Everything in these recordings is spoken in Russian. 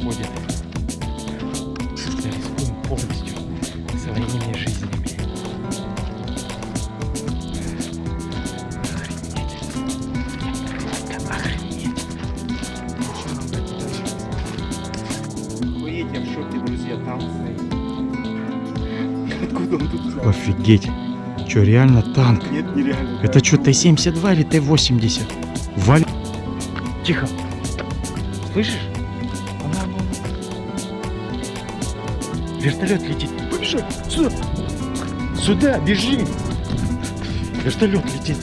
Уходит. Рискуем полностью. Охренеть. Я в шоке, друзья, там стоит. Откуда он тут взял? Офигеть. Че, реально танк? Нет, нереально. Это что, Т-72 или Т-80? Валь... Тихо. Слышишь? Вертолет летит. Побежи. Сюда. Сюда, бежи. Вертолет летит.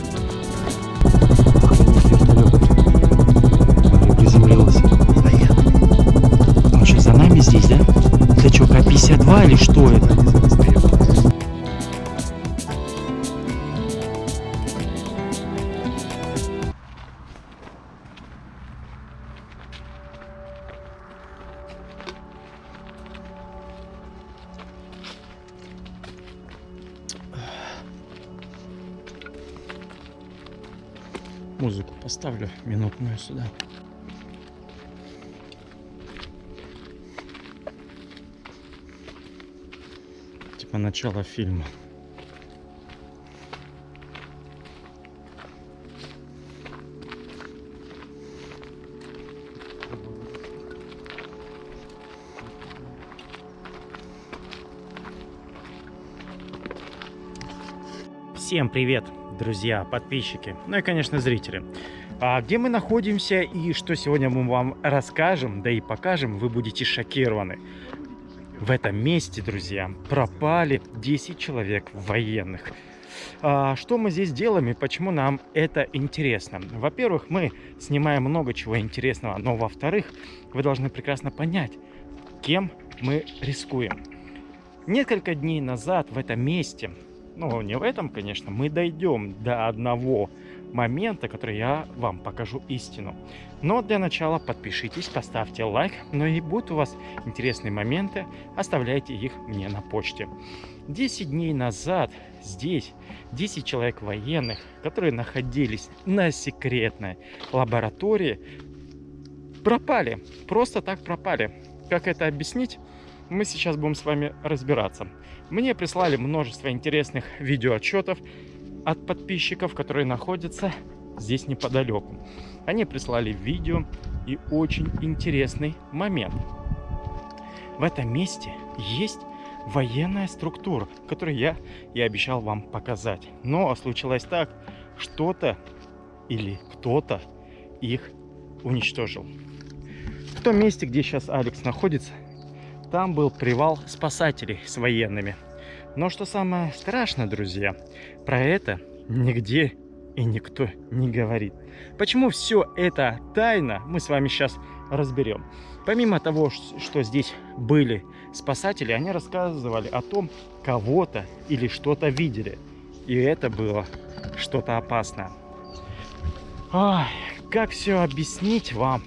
Музыку поставлю минутную сюда. Типа начало фильма. Всем привет, друзья, подписчики, ну и, конечно, зрители. А где мы находимся и что сегодня мы вам расскажем, да и покажем, вы будете шокированы. В этом месте, друзья, пропали 10 человек военных. А, что мы здесь делаем и почему нам это интересно? Во-первых, мы снимаем много чего интересного, но во-вторых, вы должны прекрасно понять, кем мы рискуем. Несколько дней назад в этом месте ну, не в этом, конечно, мы дойдем до одного момента, который я вам покажу истину. Но для начала подпишитесь, поставьте лайк, но и будут у вас интересные моменты, оставляйте их мне на почте. 10 дней назад здесь 10 человек военных, которые находились на секретной лаборатории, пропали, просто так пропали. Как это объяснить? Мы сейчас будем с вами разбираться. Мне прислали множество интересных видеоотчетов от подписчиков, которые находятся здесь неподалеку. Они прислали видео и очень интересный момент. В этом месте есть военная структура, которую я и обещал вам показать. Но случилось так, что-то или кто-то их уничтожил. В том месте, где сейчас Алекс находится, там был привал спасателей с военными. Но что самое страшное, друзья, про это нигде и никто не говорит. Почему все это тайна, мы с вами сейчас разберем. Помимо того, что здесь были спасатели, они рассказывали о том, кого-то или что-то видели. И это было что-то опасное. Ой, как все объяснить вам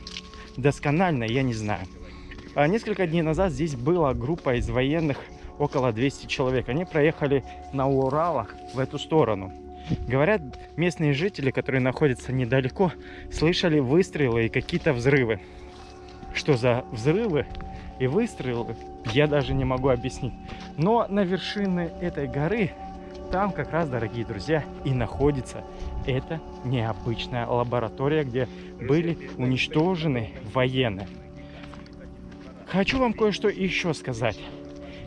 досконально, я не знаю. А несколько дней назад здесь была группа из военных, около 200 человек. Они проехали на Уралах в эту сторону. Говорят, местные жители, которые находятся недалеко, слышали выстрелы и какие-то взрывы. Что за взрывы и выстрелы, я даже не могу объяснить. Но на вершине этой горы, там как раз, дорогие друзья, и находится эта необычная лаборатория, где были уничтожены военные. Хочу вам кое-что еще сказать.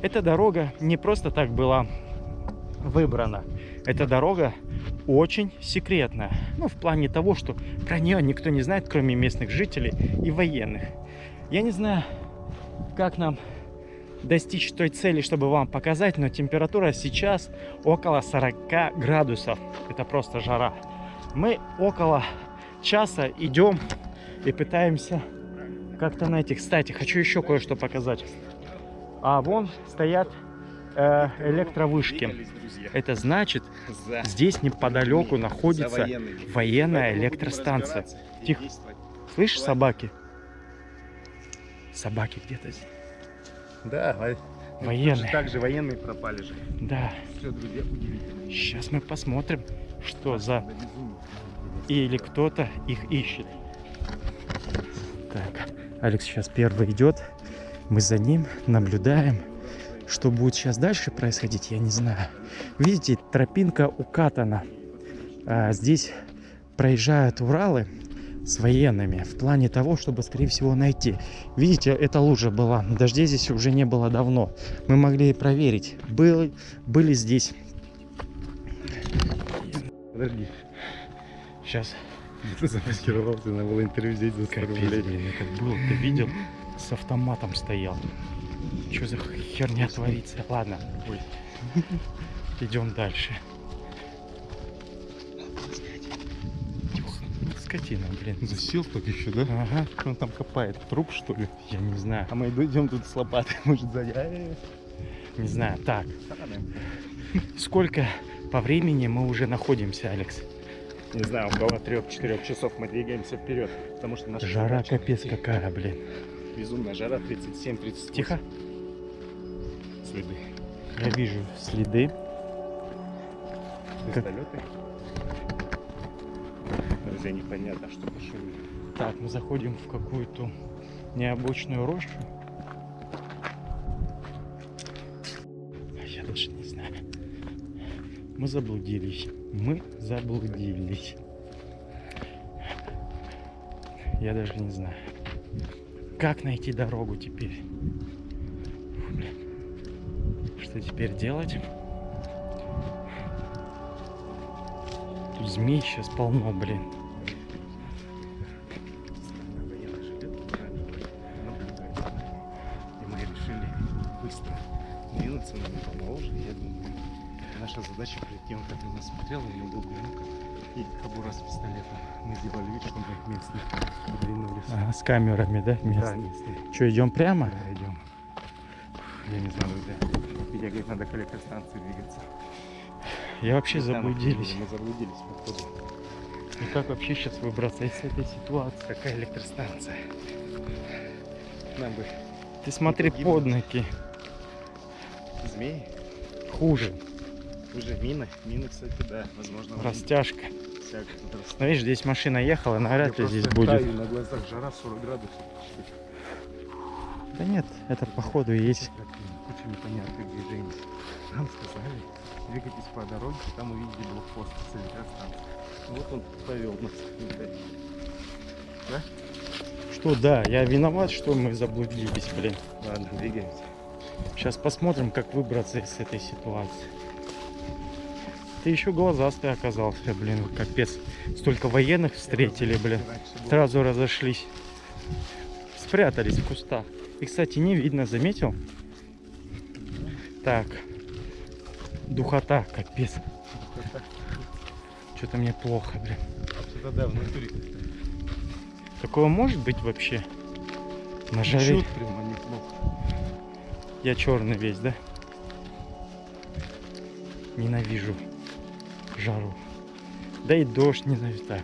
Эта дорога не просто так была выбрана. Эта дорога очень секретная. Ну, в плане того, что про нее никто не знает, кроме местных жителей и военных. Я не знаю, как нам достичь той цели, чтобы вам показать, но температура сейчас около 40 градусов. Это просто жара. Мы около часа идем и пытаемся как-то найти. Кстати, хочу еще кое-что показать. А вон стоят э, электровышки. Это значит, здесь неподалеку находится военная электростанция. Тихо. Слышишь собаки? Собаки где-то здесь. Да, Военные. Также военные пропали же. Да. Все, друзья, удивительно. Сейчас мы посмотрим, что за... Или кто-то их ищет. Так, Алекс сейчас первый идет. Мы за ним наблюдаем. Что будет сейчас дальше происходить, я не знаю. Видите, тропинка укатана. А, здесь проезжают Уралы с военными в плане того, чтобы, скорее всего, найти. Видите, эта лужа была. Дождей здесь уже не было давно. Мы могли проверить, был, были здесь. Подожди. Сейчас. Ты замаскировался, надо было интервью взять за 100 Капец, рублей. это был, ты видел? С автоматом стоял. Что за херня творится? Ладно, Ой. идем дальше. Скотина, блин. Засел так еще, да? Ага, Он там копает труп, что ли? я не знаю, А мы идем тут с лопатой, может, сзади. Не знаю. Так, сколько по времени мы уже находимся, Алекс? Не знаю, около 3-4 часов мы двигаемся вперед. Потому что наша Жара капец какая, блин. Безумная жара 37-38. Тихо, Следы. я вижу следы. Вертолеты. Друзья, непонятно, что машины. Так, мы заходим в какую-то необычную рощу. А Я даже не знаю. Мы заблудились. Мы заблудились. Я даже не знаю. Как найти дорогу теперь? Что теперь делать? Тут змей сейчас полно, блин. И мы двинуться нам помоложе. Я думаю, наша задача прийти, он как на нас смотрел, у него был бинокл и кобура с пистолетом. Мы сделали вид, что мы местные двинулись. Ага, с камерами, да? Да, местные? местные. Что, идем прямо? Да, идем. Я не знаю, друзья. Витя говорит, надо к электростанции двигаться. Я вообще Не знаю, заблудились. Мы заблудились, походу. И как вообще сейчас выбраться из этой ситуации? Какая электростанция? Нам бы Ты смотри под ноги. змеи. Хуже. Уже мины. Мины, кстати, да. Возможно, Растяжка. растет. Ну, видишь, здесь машина ехала, навряд ли здесь будет. таю, на глазах жара 40 градусов. Да нет, это походу есть. Куча непонятных движений. Нам сказали, двигайтесь по дороге, там увидите блокпост с электростанцией. Ну Вот он повел нас. Да? Что, да, я виноват, что мы заблудились, блин. Ладно, двигаемся. Сейчас посмотрим, как выбраться из этой ситуации. Ты еще глазастый оказался, блин, капец. Столько военных встретили, блин. Сразу разошлись. Спрятались в кустах. И, кстати, не видно, заметил? Так. Духота, капец. Что-то мне плохо, блин. Да, в натуре как-то. Такое может быть вообще? На жаре. Чёт прямо неплохо. Я черный весь, да? Ненавижу жару. Да и дождь ненавижу. Так.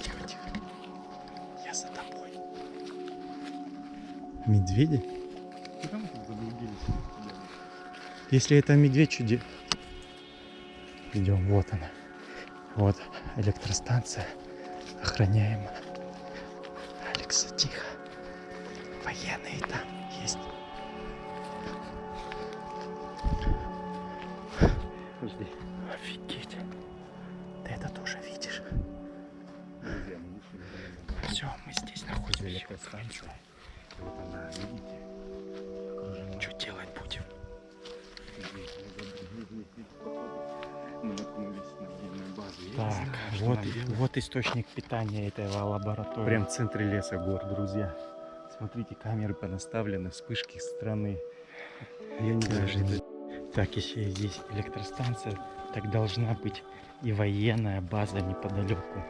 Тихо, тихо. Я за тобой. Медведи? Если это медведь, чуди. Идем, вот она. Вот электростанция. Охраняема. Алекса, тихо. Военные там Офигеть. Ты это тоже видишь? Все, мы здесь на находимся. Вот она, видите? Окружена. Что делать будем? Так, вот, вот источник питания этого лаборатории. Прям в центре леса гор, друзья. Смотрите, камеры понаставлены, вспышки с стороны. Я не знаю, Даже. Так, если здесь электростанция, так должна быть и военная база неподалеку.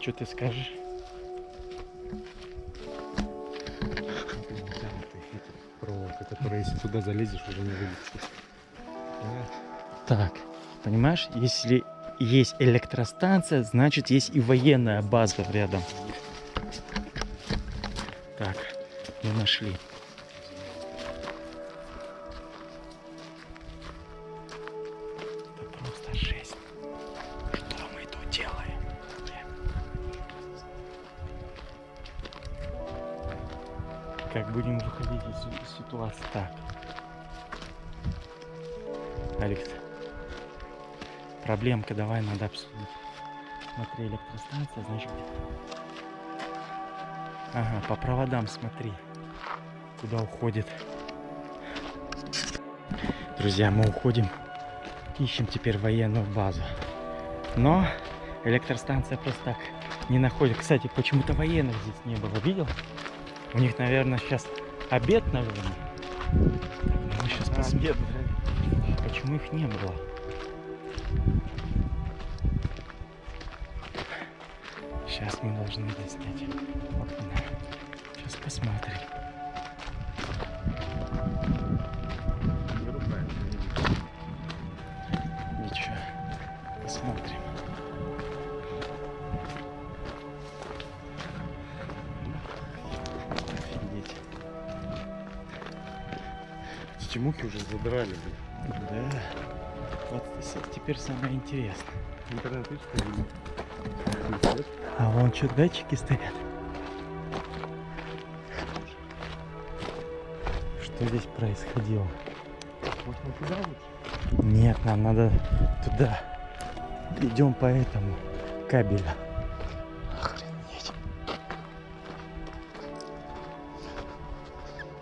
Что ты скажешь? проволока, которая, если туда залезешь, уже не вылезешь. Так, понимаешь, если есть электростанция, значит есть и военная база рядом. Так, не нашли. Будем выходить из ситуации так? Алекс, проблемка, давай надо обсудить. Смотри, электростанция, значит, Ага, по проводам смотри, куда уходит. Друзья, мы уходим, ищем теперь военную базу. Но электростанция просто так не находит. Кстати, почему-то военных здесь не было, видел? У них, наверное, сейчас обед, наверное. Так, мы сейчас посмотрим. Почему их не было? Сейчас мы должны это снять. окна. Сейчас посмотрим. Эти мухи уже задрали. блин. Да. Вот теперь самое интересное. Интернет что ли? А вон что, датчики стоят? Что здесь происходило? Может, мы туда лучше? Нет, нам надо туда. Идем по этому кабелю. Охренеть.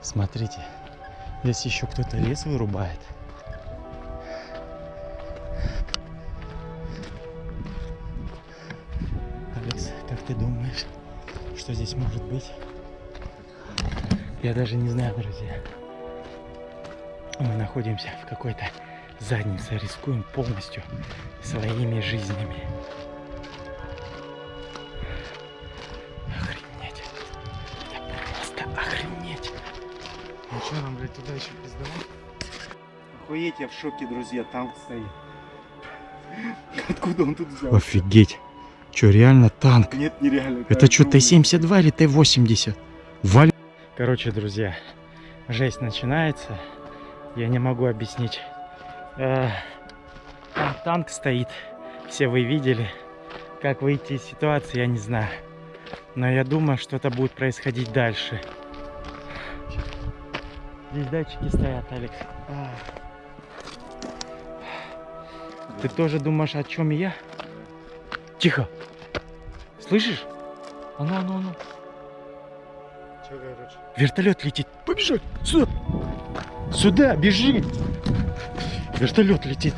Смотрите, здесь еще кто-то лес вырубает. Алекс, как ты думаешь, что здесь может быть? Я даже не знаю, друзья. Мы находимся в какой-то заднице, рискуем полностью своими жизнями. Что, нам, блядь, туда еще пиздовать? Охуеть, я в шоке, друзья, танк стоит. Откуда он тут взял? Офигеть. Че, реально танк? Нет, нереально. Это что, Т-72 или Т-80? Валь... Короче, друзья, жесть начинается. Я не могу объяснить. Э, Там танк стоит. Все вы видели. Как выйти из ситуации, я не знаю. Но я думаю, что-то будет происходить дальше. Здесь датчики стоят, Алекс. А. Ты тоже думаешь, о чем я? Тихо. Слышишь? А ну, а ну, а ну. Че, короче? Вертолет летит. Побежать. Сюда. Сюда, бежи. Вертолет летит.